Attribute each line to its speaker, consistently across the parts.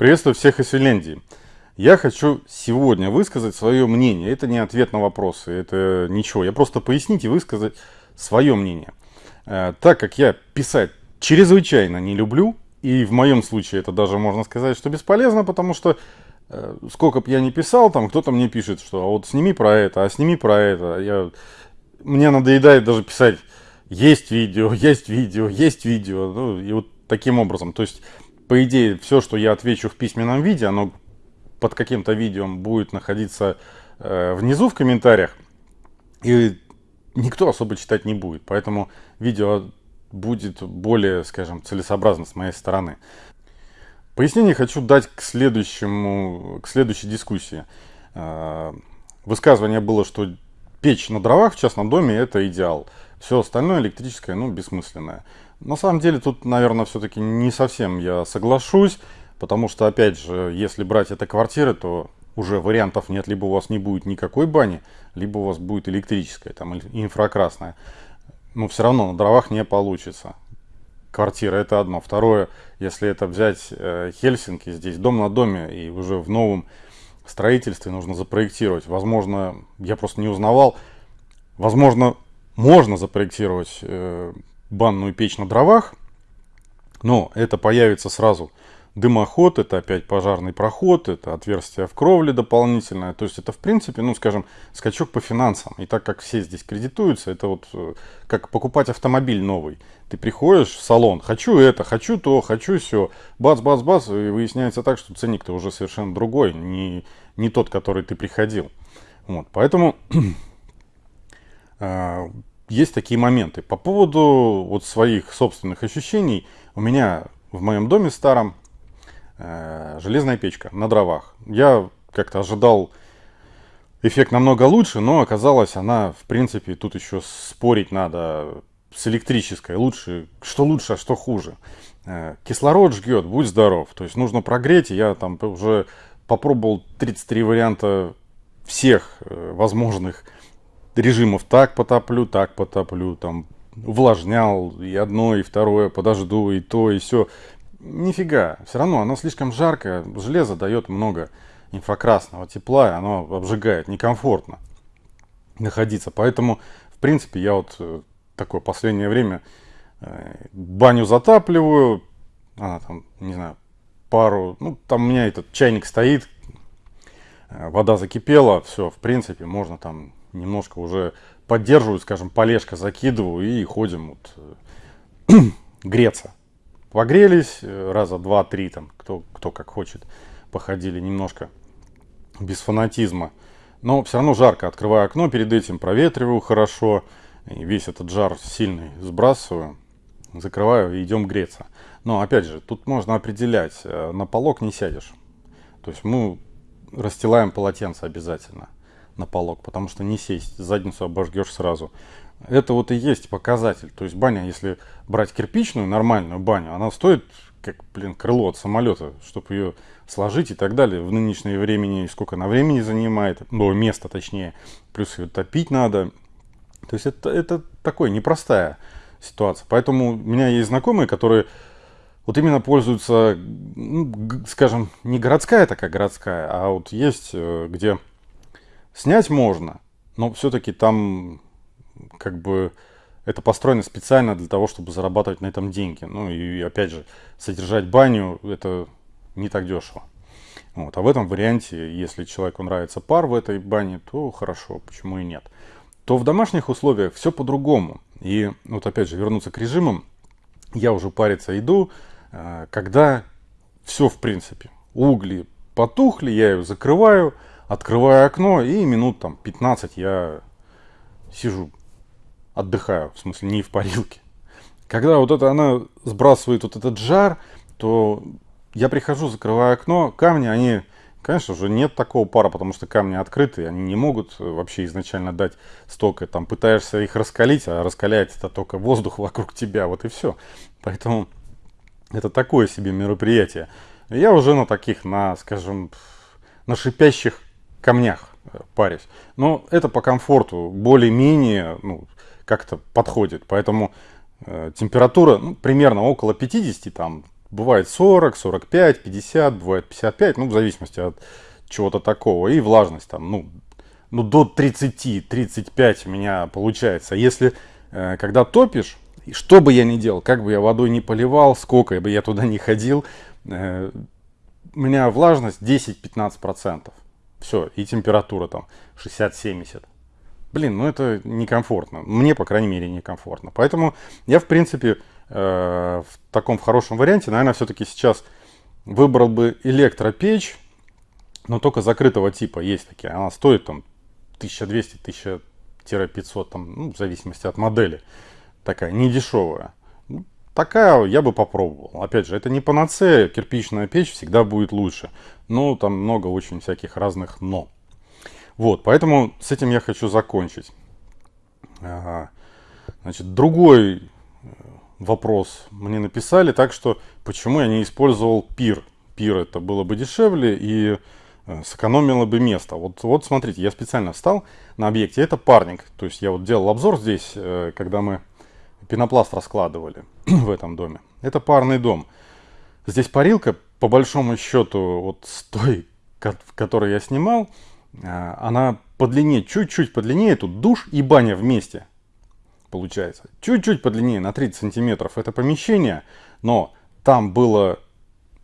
Speaker 1: Приветствую всех из Финляндии. Я хочу сегодня высказать свое мнение. Это не ответ на вопросы, это ничего. Я просто пояснить и высказать свое мнение. Э, так как я писать чрезвычайно не люблю, и в моем случае это даже можно сказать, что бесполезно, потому что э, сколько бы я ни писал, там кто-то мне пишет, что а вот сними про это, а сними про это. Я, мне надоедает даже писать есть видео, есть видео, есть видео. Ну, и вот таким образом. То есть, по идее, все, что я отвечу в письменном виде, оно под каким-то видео будет находиться э, внизу в комментариях. И никто особо читать не будет. Поэтому видео будет более, скажем, целесообразно с моей стороны. Пояснение хочу дать к, следующему, к следующей дискуссии. Э, высказывание было, что печь на дровах в частном доме это идеал. Все остальное электрическое, ну, бессмысленное. На самом деле тут, наверное, все-таки не совсем я соглашусь, потому что, опять же, если брать это квартиры, то уже вариантов нет, либо у вас не будет никакой бани, либо у вас будет электрическая, там, инфракрасная. Но все равно на дровах не получится. Квартира это одно. Второе, если это взять э, Хельсинки, здесь дом на доме, и уже в новом строительстве нужно запроектировать. Возможно, я просто не узнавал, возможно, можно запроектировать э, банную печь на дровах, но это появится сразу дымоход, это опять пожарный проход, это отверстие в кровле дополнительное. То есть это, в принципе, ну, скажем, скачок по финансам. И так как все здесь кредитуются, это вот э, как покупать автомобиль новый. Ты приходишь в салон, хочу это, хочу то, хочу все. Бац-бац-бац, и выясняется так, что ценник-то уже совершенно другой, не, не тот, который ты приходил. Вот, поэтому а, есть такие моменты. По поводу вот своих собственных ощущений, у меня в моем доме старом э, железная печка на дровах. Я как-то ожидал эффект намного лучше, но оказалось она, в принципе, тут еще спорить надо с электрической. Лучше, что лучше, а что хуже. Э, кислород жгет, будь здоров. То есть нужно прогреть. Я там уже попробовал 33 варианта всех э, возможных режимов так потоплю, так потоплю, там увлажнял и одно, и второе, подожду, и то, и все. Нифига, все равно оно слишком жаркое, железо дает много инфракрасного тепла, оно обжигает, некомфортно находиться. Поэтому, в принципе, я вот э, такое последнее время э, баню затапливаю, она там, не знаю, пару, ну, там у меня этот чайник стоит, э, вода закипела, все, в принципе, можно там немножко уже поддерживаю, скажем, полежка закидываю и ходим вот, э, греться. Погрелись э, раза два-три, там, кто, кто как хочет, походили немножко без фанатизма. Но все равно жарко. Открываю окно, перед этим проветриваю хорошо. И весь этот жар сильный сбрасываю, закрываю и идем греться. Но опять же, тут можно определять, э, на полок не сядешь. То есть мы расстилаем полотенце обязательно на полок, потому что не сесть, задницу обожгешь сразу. Это вот и есть показатель. То есть баня, если брать кирпичную, нормальную баню, она стоит как, блин, крыло от самолета, чтобы ее сложить и так далее. В нынешнее времени сколько на времени занимает, ну, место точнее, плюс ее топить надо. То есть это, это такое непростая ситуация. Поэтому у меня есть знакомые, которые вот именно пользуются, ну, скажем, не городская такая городская, а вот есть, э, где Снять можно, но все-таки там как бы это построено специально для того, чтобы зарабатывать на этом деньги. Ну и опять же, содержать баню это не так дешево. Вот. А в этом варианте, если человеку нравится пар в этой бане, то хорошо, почему и нет. То в домашних условиях все по-другому. И вот опять же, вернуться к режимам, я уже париться иду, э, когда все в принципе, угли потухли, я ее закрываю, открываю окно и минут там 15 я сижу, отдыхаю, в смысле не в парилке. Когда вот это она сбрасывает вот этот жар, то я прихожу, закрываю окно, камни, они, конечно же, нет такого пара, потому что камни открытые, они не могут вообще изначально дать столько, там пытаешься их раскалить, а раскаляет это только воздух вокруг тебя, вот и все. Поэтому это такое себе мероприятие. Я уже на таких, на, скажем, на шипящих камнях э, парюсь. Но это по комфорту более-менее ну, как-то подходит. Поэтому э, температура ну, примерно около 50, там бывает 40, 45, 50, бывает 55, ну, в зависимости от чего-то такого. И влажность там, ну, ну до 30, 35 у меня получается. Если, э, когда топишь, что бы я ни делал, как бы я водой не поливал, сколько бы я туда не ходил, э, у меня влажность 10-15%. Все, и температура там 60-70. Блин, ну это некомфортно. Мне, по крайней мере, некомфортно. Поэтому я, в принципе, э, в таком в хорошем варианте, наверное, все-таки сейчас выбрал бы электропечь, но только закрытого типа. Есть такие. Она стоит там 1200-1500, там, ну, в зависимости от модели. Такая, не дешевая. Ну, такая я бы попробовал. Опять же, это не панацея, кирпичная печь всегда будет лучше. Но там много очень всяких разных но. Вот, поэтому с этим я хочу закончить. Значит, другой э, вопрос мне написали, так что почему я не использовал пир. Пир это было бы дешевле и э, сэкономило бы место. Вот, вот смотрите, я специально встал на объекте, это парник. То есть я вот делал обзор здесь, э, когда мы пенопласт раскладывали в этом доме. Это парный дом. Здесь парилка, по большому счету, вот с той, которой я снимал, а, она по длине, чуть-чуть по длине, тут душ и баня вместе получается. Чуть-чуть по длине, на 30 сантиметров это помещение, но там было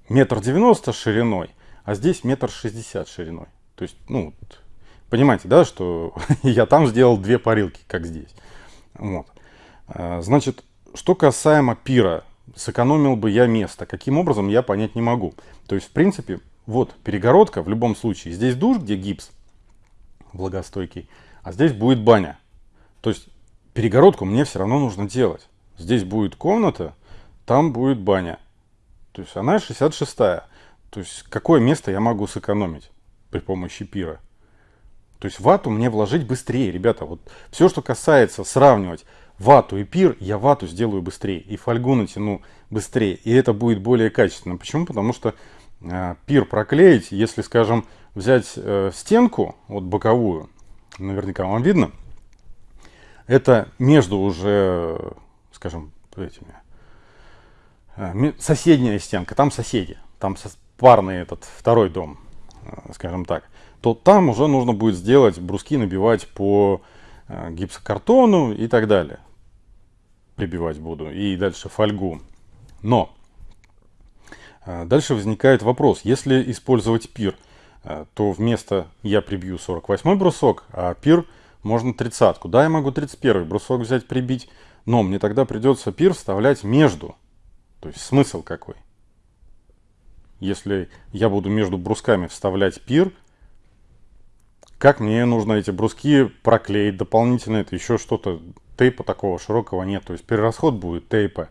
Speaker 1: метр девяносто шириной, а здесь метр шестьдесят шириной. То есть, ну, понимаете, да, что я там сделал две парилки, как здесь. Вот. А, значит, что касаемо пира, сэкономил бы я место. Каким образом, я понять не могу. То есть, в принципе, вот перегородка в любом случае. Здесь душ, где гипс влагостойкий, а здесь будет баня. То есть, перегородку мне все равно нужно делать. Здесь будет комната, там будет баня. То есть, она 66-я. То есть, какое место я могу сэкономить при помощи пира? То есть, вату мне вложить быстрее, ребята. Вот все, что касается сравнивать вату и пир, я вату сделаю быстрее. И фольгу натяну быстрее. И это будет более качественно. Почему? Потому что э, пир проклеить, если, скажем, взять э, стенку, вот боковую, наверняка вам видно, это между уже, скажем, этими, э, соседняя стенка, там соседи, там со, парный этот второй дом, э, скажем так, то там уже нужно будет сделать бруски, набивать по гипсокартону и так далее прибивать буду, и дальше фольгу. Но э, дальше возникает вопрос, если использовать пир, э, то вместо я прибью 48 брусок, а пир можно 30. Куда я могу 31 брусок взять, прибить? Но мне тогда придется пир вставлять между. То есть смысл какой? Если я буду между брусками вставлять пир, как мне нужно эти бруски проклеить дополнительно, это еще что-то тейпа такого широкого нет. То есть перерасход будет тейпа.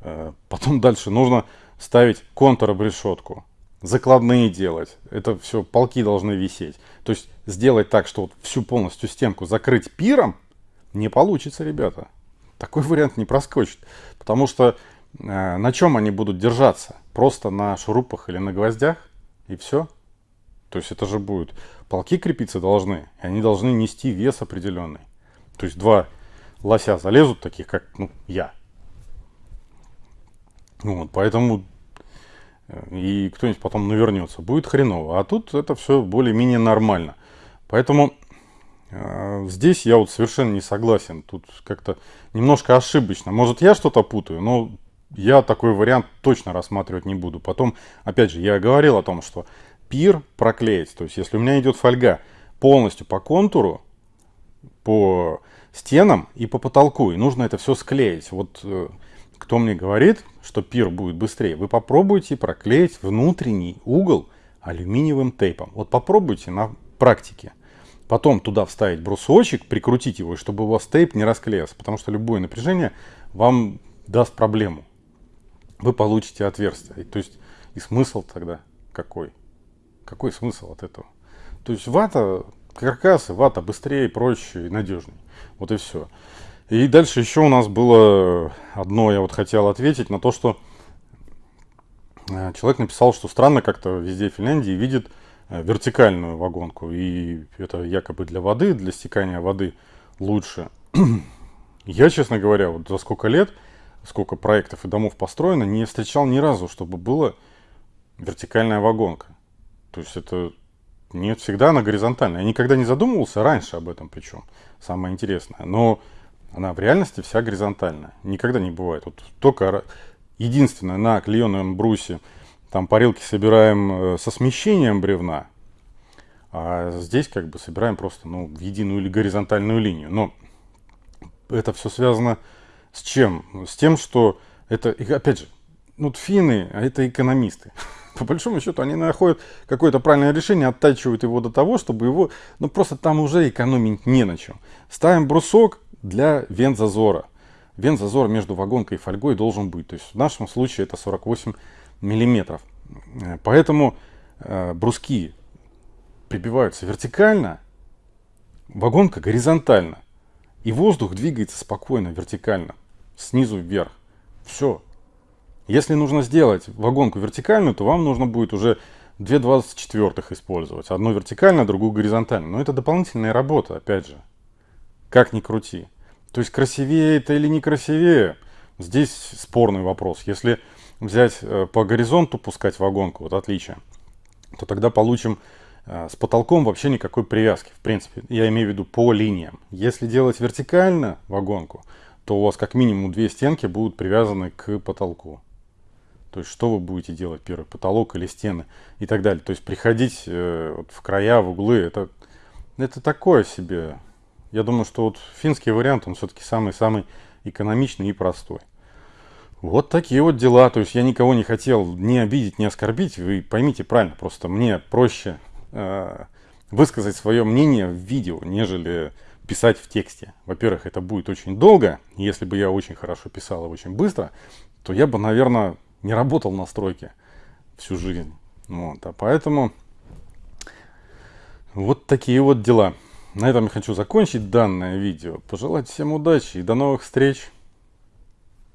Speaker 1: Э, потом дальше нужно ставить контур-обрешетку. Закладные делать. Это все, полки должны висеть. То есть сделать так, что вот всю полностью стенку закрыть пиром, не получится, ребята. Такой вариант не проскочит. Потому что э, на чем они будут держаться? Просто на шурупах или на гвоздях? И все. То есть это же будет... Полки крепиться должны. И они должны нести вес определенный. То есть два лося залезут, таких как ну, я. Вот, поэтому э, и кто-нибудь потом навернется, будет хреново. А тут это все более-менее нормально. Поэтому э, здесь я вот совершенно не согласен. Тут как-то немножко ошибочно. Может, я что-то путаю, но я такой вариант точно рассматривать не буду. Потом, опять же, я говорил о том, что пир проклеить. То есть, если у меня идет фольга полностью по контуру, по стенам и по потолку. И нужно это все склеить. Вот э, кто мне говорит, что пир будет быстрее, вы попробуйте проклеить внутренний угол алюминиевым тейпом. Вот попробуйте на практике. Потом туда вставить брусочек, прикрутить его, чтобы у вас тейп не расклеился. Потому что любое напряжение вам даст проблему. Вы получите отверстие. То есть и смысл тогда какой? Какой смысл от этого? То есть вата, каркасы, вата быстрее, проще и надежнее. Вот и все. И дальше еще у нас было одно, я вот хотел ответить на то, что э, человек написал, что странно как-то везде в Финляндии видит э, вертикальную вагонку. И это якобы для воды, для стекания воды лучше. Я, честно говоря, вот за сколько лет сколько проектов и домов построено, не встречал ни разу, чтобы была вертикальная вагонка. То есть это нет, всегда она горизонтальная. Я никогда не задумывался раньше об этом причем. Самое интересное. Но она в реальности вся горизонтальная. Никогда не бывает. Вот только единственное на клееном брусе там парилки собираем э, со смещением бревна, а здесь как бы собираем просто ну, в единую или горизонтальную линию. Но это все связано с чем? С тем, что это, опять же, ну, финны, а это экономисты. По большому счету, они находят какое-то правильное решение, оттачивают его до того, чтобы его, ну, просто там уже экономить не на чем. Ставим брусок для вент-зазора. Вент-зазор между вагонкой и фольгой должен быть. То есть в нашем случае это 48 миллиметров. Э, поэтому э, бруски прибиваются вертикально, вагонка горизонтально. И воздух двигается спокойно, вертикально, снизу вверх. Все. Если нужно сделать вагонку вертикальную, то вам нужно будет уже две 24 использовать. Одну вертикально, другую горизонтально. Но это дополнительная работа, опять же. Как ни крути. То есть красивее это или не красивее, здесь спорный вопрос. Если взять э, по горизонту пускать вагонку, вот отличие, то тогда получим э, с потолком вообще никакой привязки, в принципе. Я имею в виду по линиям. Если делать вертикально вагонку, то у вас как минимум две стенки будут привязаны к потолку. То есть что вы будете делать, первый потолок или стены и так далее. То есть приходить э, вот в края, в углы, это, это такое себе я думаю, что вот финский вариант, он все-таки самый-самый экономичный и простой. Вот такие вот дела. То есть я никого не хотел не обидеть, не оскорбить. Вы поймите правильно, просто мне проще э, высказать свое мнение в видео, нежели писать в тексте. Во-первых, это будет очень долго. Если бы я очень хорошо писал и очень быстро, то я бы, наверное, не работал на стройке всю жизнь. Вот. А поэтому вот такие вот дела. На этом я хочу закончить данное видео. Пожелать всем удачи и до новых встреч!